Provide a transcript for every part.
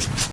Thank you.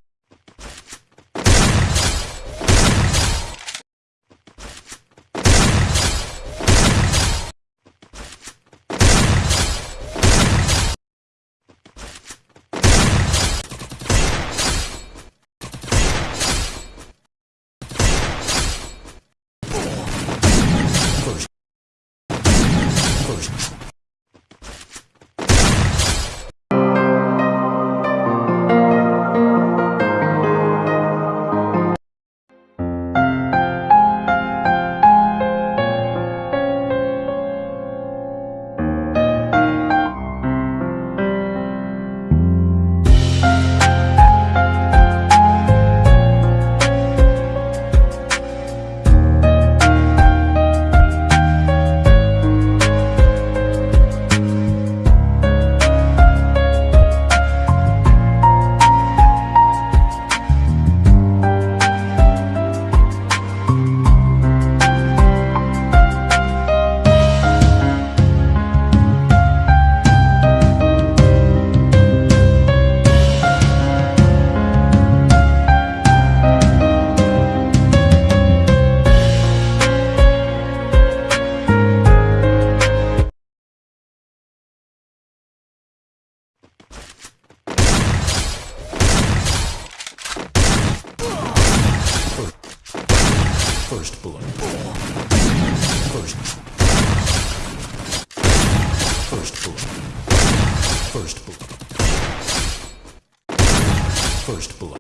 First blood. First. First blood. First blood. First blood.